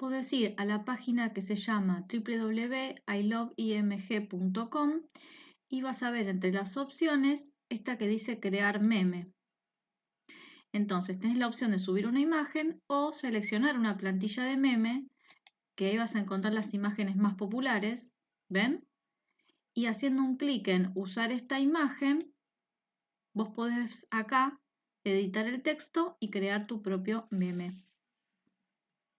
Puedes ir a la página que se llama www.iloveimg.com y vas a ver entre las opciones esta que dice crear meme. Entonces tenés la opción de subir una imagen o seleccionar una plantilla de meme, que ahí vas a encontrar las imágenes más populares, ¿ven? Y haciendo un clic en usar esta imagen, vos podés acá editar el texto y crear tu propio meme.